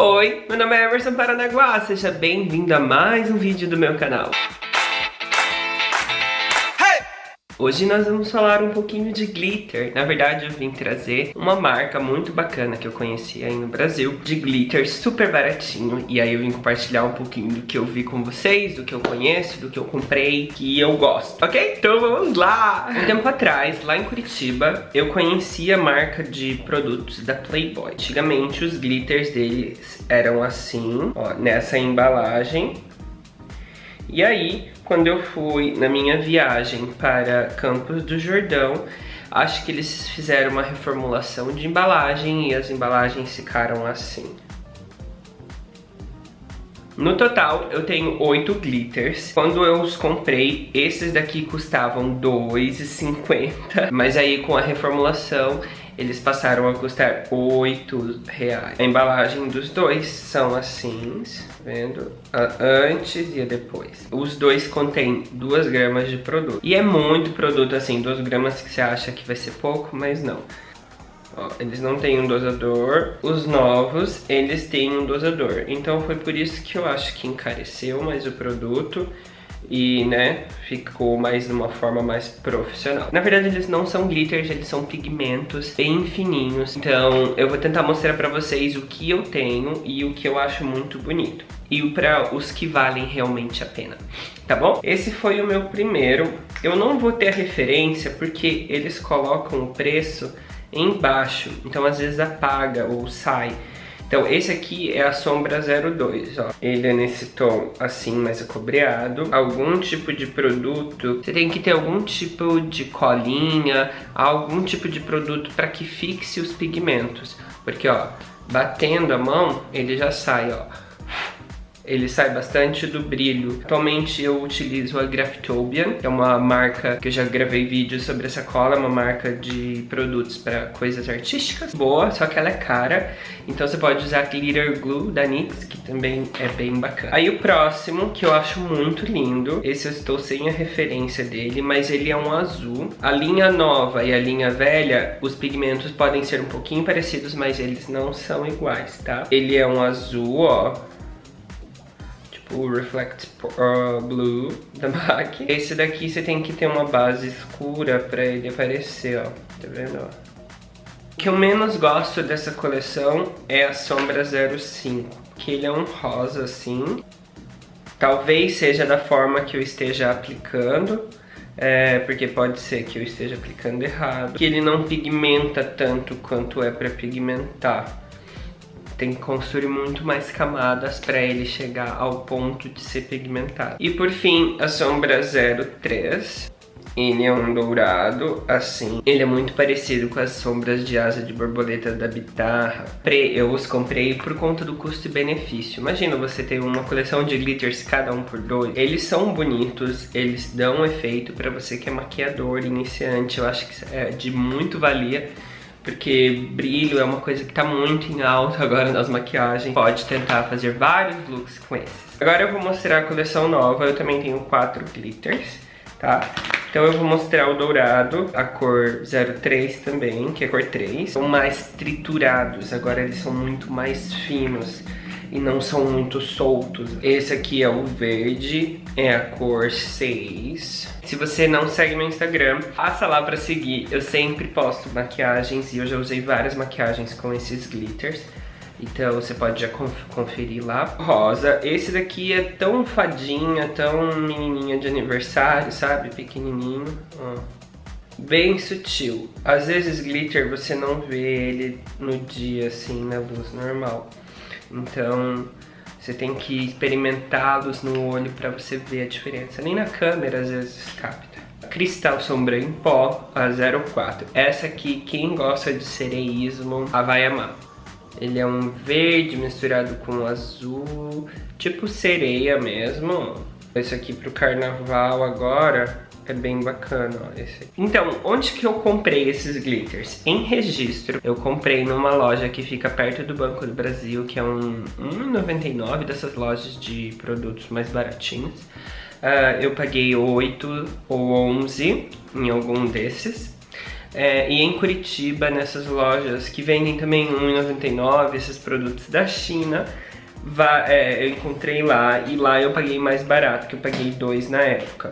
Oi, meu nome é Emerson Paranaguá, seja bem-vindo a mais um vídeo do meu canal. Hoje nós vamos falar um pouquinho de glitter. Na verdade, eu vim trazer uma marca muito bacana que eu conheci aí no Brasil, de glitter super baratinho. E aí eu vim compartilhar um pouquinho do que eu vi com vocês, do que eu conheço, do que eu comprei, que eu gosto, ok? Então vamos lá! Um tempo atrás, lá em Curitiba, eu conheci a marca de produtos da Playboy. Antigamente, os glitters deles eram assim, ó, nessa embalagem. E aí, quando eu fui na minha viagem para Campos do Jordão, acho que eles fizeram uma reformulação de embalagem e as embalagens ficaram assim. No total, eu tenho oito glitters. Quando eu os comprei, esses daqui custavam R$2,50. Mas aí, com a reformulação, eles passaram a custar 8 reais. A embalagem dos dois são assim, vendo? A antes e a depois. Os dois contêm 2 gramas de produto. E é muito produto assim, 2 gramas que você acha que vai ser pouco, mas não. Ó, eles não têm um dosador. Os novos, eles têm um dosador. Então foi por isso que eu acho que encareceu mais o produto e, né, ficou mais de uma forma mais profissional. Na verdade, eles não são glitters, eles são pigmentos bem fininhos. Então, eu vou tentar mostrar pra vocês o que eu tenho e o que eu acho muito bonito. E para os que valem realmente a pena, tá bom? Esse foi o meu primeiro. Eu não vou ter a referência porque eles colocam o preço embaixo, então às vezes apaga ou sai. Então esse aqui é a sombra 02, ó. Ele é nesse tom assim, mais acobreado. Algum tipo de produto, você tem que ter algum tipo de colinha, algum tipo de produto para que fixe os pigmentos. Porque, ó, batendo a mão, ele já sai, ó ele sai bastante do brilho. Atualmente eu utilizo a Graphtobian, que é uma marca que eu já gravei vídeos sobre essa cola, é uma marca de produtos para coisas artísticas. Boa, só que ela é cara, então você pode usar Glitter Glue da NYX, que também é bem bacana. Aí o próximo, que eu acho muito lindo, esse eu estou sem a referência dele, mas ele é um azul. A linha nova e a linha velha, os pigmentos podem ser um pouquinho parecidos, mas eles não são iguais, tá? Ele é um azul, ó, o Reflect Blue da MAC. Esse daqui você tem que ter uma base escura pra ele aparecer, ó. Tá vendo, ó? O que eu menos gosto dessa coleção é a sombra 05, que ele é um rosa assim. Talvez seja da forma que eu esteja aplicando, é, porque pode ser que eu esteja aplicando errado. Que ele não pigmenta tanto quanto é para pigmentar tem que construir muito mais camadas para ele chegar ao ponto de ser pigmentado. E por fim, a sombra 03. Ele é um dourado, assim. Ele é muito parecido com as sombras de asa de borboleta da Bitarra. Eu os comprei por conta do custo e benefício. Imagina você ter uma coleção de glitters, cada um por dois. Eles são bonitos, eles dão efeito para você que é maquiador, iniciante. Eu acho que é de muito valia porque brilho é uma coisa que tá muito em alta agora nas maquiagens. Pode tentar fazer vários looks com esses. Agora eu vou mostrar a coleção nova, eu também tenho quatro glitters, tá? Então eu vou mostrar o dourado, a cor 03 também, que é cor 3. São mais triturados, agora eles são muito mais finos e não são muito soltos. Esse aqui é o verde, é a cor 6. Se você não segue meu Instagram, passa lá pra seguir. Eu sempre posto maquiagens e eu já usei várias maquiagens com esses glitters. Então você pode já conferir lá. Rosa, esse daqui é tão fadinha, tão menininha de aniversário, sabe? Pequenininho, ó bem sutil. Às vezes glitter você não vê ele no dia assim, na luz normal. Então você tem que experimentá-los no olho para você ver a diferença. Nem na câmera às vezes capta. Cristal Sombra em Pó, a 04. Essa aqui, quem gosta de sereísmo, a vai amar. Ele é um verde misturado com azul, tipo sereia mesmo. Esse aqui pro carnaval agora, é bem bacana, esse. Então, onde que eu comprei esses glitters? Em registro, eu comprei numa loja que fica perto do Banco do Brasil, que é um 1,99 dessas lojas de produtos mais baratinhos. Uh, eu paguei 8 ou 11 em algum desses. É, e em Curitiba, nessas lojas que vendem também R$1,99, esses produtos da China, é, eu encontrei lá e lá eu paguei mais barato, que eu paguei dois na época.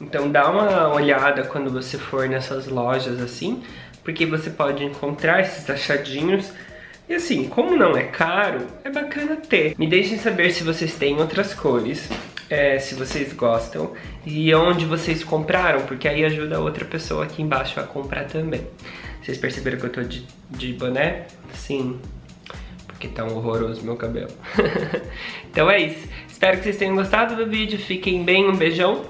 Então dá uma olhada quando você for nessas lojas assim, porque você pode encontrar esses achadinhos e assim, como não é caro, é bacana ter. Me deixem saber se vocês têm outras cores, é, se vocês gostam e onde vocês compraram, porque aí ajuda outra pessoa aqui embaixo a comprar também. Vocês perceberam que eu tô de, de boné? Sim, porque tá um horroroso meu cabelo. então é isso. Espero que vocês tenham gostado do vídeo. Fiquem bem, um beijão.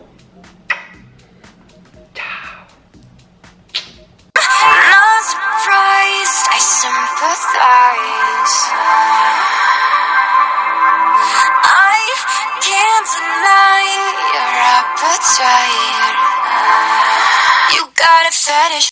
You got a fetish